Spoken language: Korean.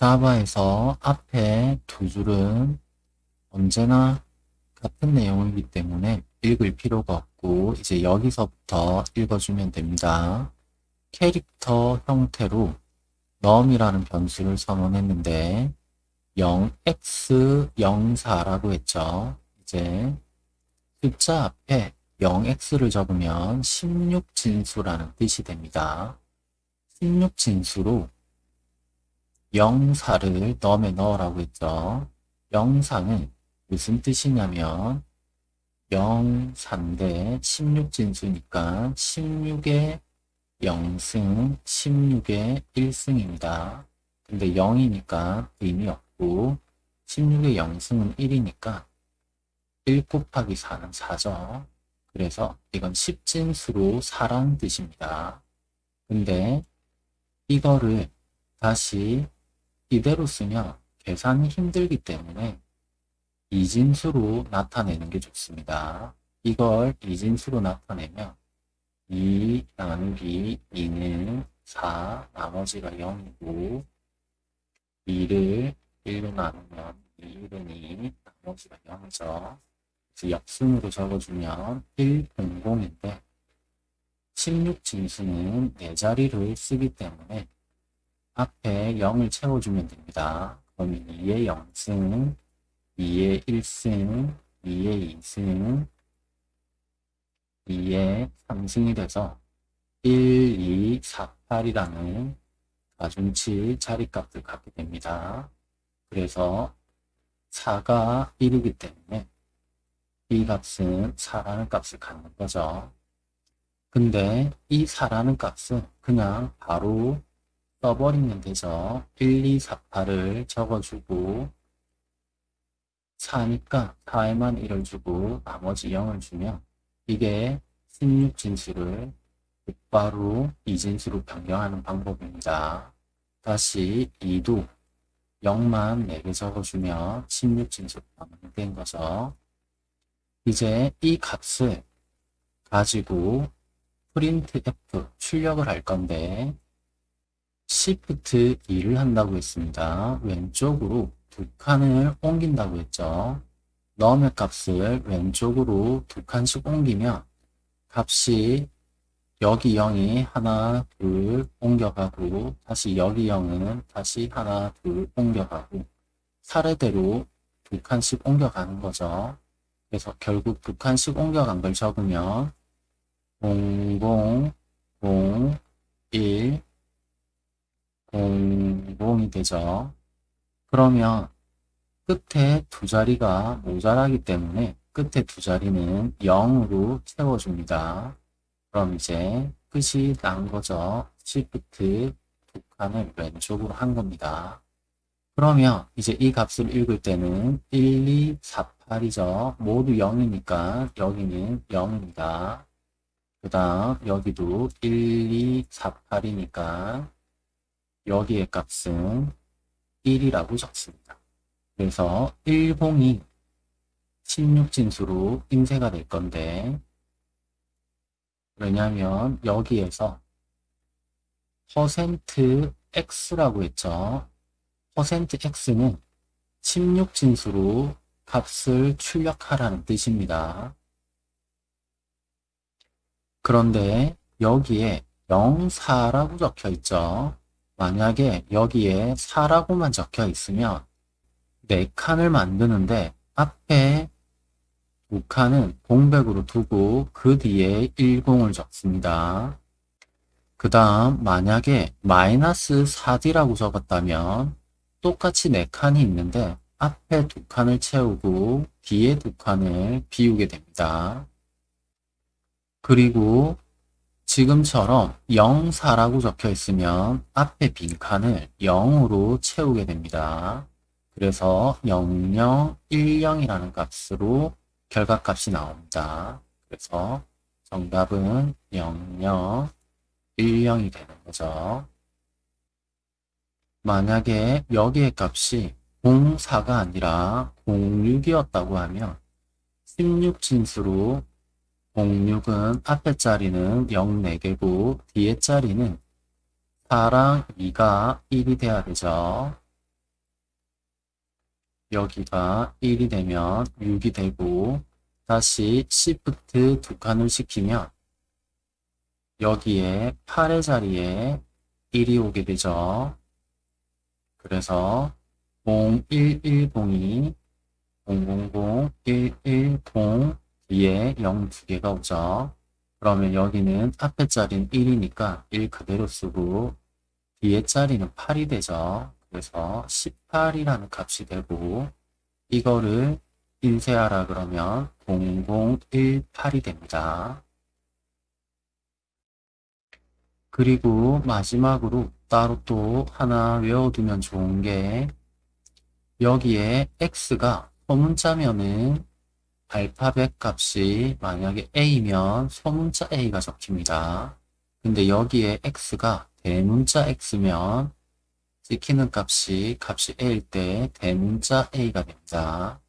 자바에서 앞에 두 줄은 언제나 같은 내용이기 때문에 읽을 필요가 없고 이제 여기서부터 읽어주면 됩니다. 캐릭터 형태로 num이라는 변수를 선언했는데 0x 04라고 했죠. 이제 숫자 앞에 0x를 적으면 16진수라는 뜻이 됩니다. 16진수로 04를 넘에 넣으라고 했죠. 04는 무슨 뜻이냐면 0사인데 16진수니까 16의 0승, 16의 1승입니다. 근데 0이니까 의미 없고 16의 0승은 1이니까 1 곱하기 4는 4죠. 그래서 이건 10진수로 4라는 뜻입니다. 근데 이거를 다시 이대로 쓰면 계산이 힘들기 때문에 이진수로 나타내는 게 좋습니다. 이걸 이진수로 나타내면 2 나누기 2는 4, 나머지가 0이고 2를 1로 나누면 2는 2, 나머지가 0이죠. 그래서 역순으로 적어주면 100인데 16진수는 4자리를 쓰기 때문에 앞에 0을 채워주면 됩니다. 그러면 2의 0승, 2의 1승, 2의 2승, 2의 3승이 돼서 1, 2, 4, 8이라는 가중치 자리값을 갖게 됩니다. 그래서 4가 1이기 때문에 이 값은 4라는 값을 갖는 거죠. 근데 이 4라는 값은 그냥 바로 써버리면 되죠. 1, 2, 4, 8을 적어주고 4니까 4에만 1을 주고 나머지 0을 주면 이게 16진수를 곧바로 이진수로 변경하는 방법입니다. 다시 2도 0만 4개 적어주면 16진수로 변경된 거죠. 이제 이 값을 가지고 프린트 F 출력을 할 건데 Shift 2를 한다고 했습니다. 왼쪽으로 두 칸을 옮긴다고 했죠. 넘의 값을 왼쪽으로 두 칸씩 옮기면 값이 여기 0이 하나, 둘 옮겨가고 다시 여기 0은 다시 하나, 둘 옮겨가고 차례대로 두 칸씩 옮겨가는 거죠. 그래서 결국 두 칸씩 옮겨간 걸 적으면 00, 0, 1, 00이 되죠. 그러면 끝에 두 자리가 모자라기 때문에 끝에 두 자리는 0으로 채워줍니다. 그럼 이제 끝이 난 거죠. Shift 두 칸을 왼쪽으로 한 겁니다. 그러면 이제 이 값을 읽을 때는 1, 2, 4, 8이죠. 모두 0이니까 여기는 0입니다. 그 다음 여기도 1, 2, 4, 8이니까 여기의 값은 1이라고 적습니다. 그래서 10이 16진수로 인쇄가 될 건데 왜냐하면 여기에서 %x라고 했죠. %x는 16진수로 값을 출력하라는 뜻입니다. 그런데 여기에 04라고 적혀 있죠. 만약에 여기에 4라고만 적혀 있으면 4칸을 만드는데 앞에 두 칸은 공백으로 두고 그 뒤에 10을 적습니다. 그 다음 만약에 마이너스 4D라고 적었다면 똑같이 4칸이 있는데 앞에 두 칸을 채우고 뒤에 두 칸을 비우게 됩니다. 그리고 지금처럼 0, 4라고 적혀 있으면 앞에 빈칸을 0으로 채우게 됩니다. 그래서 0, 0, 1, 0이라는 값으로 결과값이 나옵니다. 그래서 정답은 0, 0, 1, 0이 되는 거죠. 만약에 여기의 값이 0, 4가 아니라 06이었다고 하면 16진수로 06은 앞에 자리는 0 4개고 뒤에 자리는 4랑 2가 1이 돼야 되죠. 여기가 1이 되면 6이 되고 다시 Shift 두 칸을 시키면 여기에 8의 자리에 1이 오게 되죠. 그래서 0110이 000 110 뒤에 0 두 개가 오죠. 그러면 여기는 앞에 자리는 1이니까 1 그대로 쓰고 뒤에 자리는 8이 되죠. 그래서 18이라는 값이 되고 이거를 인쇄하라 그러면 0018이 됩니다. 그리고 마지막으로 따로 또 하나 외워두면 좋은 게 여기에 x가 소문자면은 알파벳 값이 만약에 a면 소문자 a가 적힙니다. 근데 여기에 x가 대문자 x면 찍히는 값이 값이 a일 때 대문자 a가 됩니다.